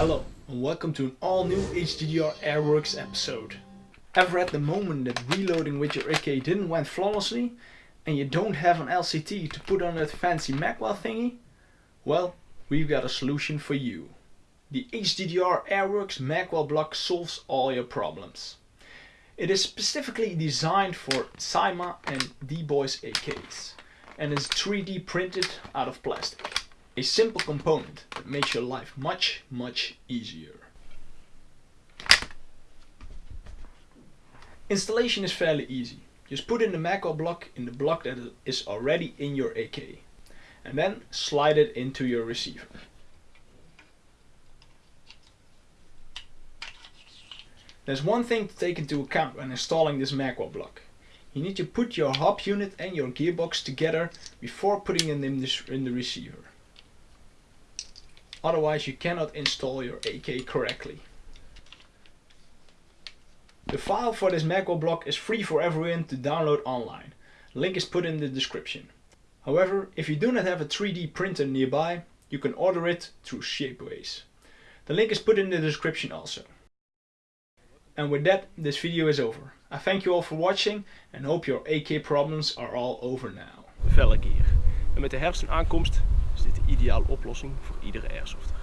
Hello and welcome to an all new HDDR Airworks episode. Ever at the moment that reloading with your AK didn't went flawlessly and you don't have an LCT to put on that fancy Magwell thingy? Well, we've got a solution for you. The HDDR Airworks Magwell block solves all your problems. It is specifically designed for Cyma and D-Boys AKs and is 3D printed out of plastic. A simple component that makes your life much, much easier. Installation is fairly easy. Just put in the Magwell block in the block that is already in your AK and then slide it into your receiver. There's one thing to take into account when installing this Magwell block. You need to put your hop unit and your gearbox together before putting it in in the receiver. Otherwise you cannot install your AK correctly. The file for this Magwell block is free for everyone to download online. Link is put in the description. However, if you do not have a 3D printer nearby, you can order it through Shapeways. The link is put in the description also. And with that, this video is over. I thank you all for watching and hope your AK problems are all over now. Velle gear. En met de herfst aankomst is dit de ideale oplossing voor iedere airsofter.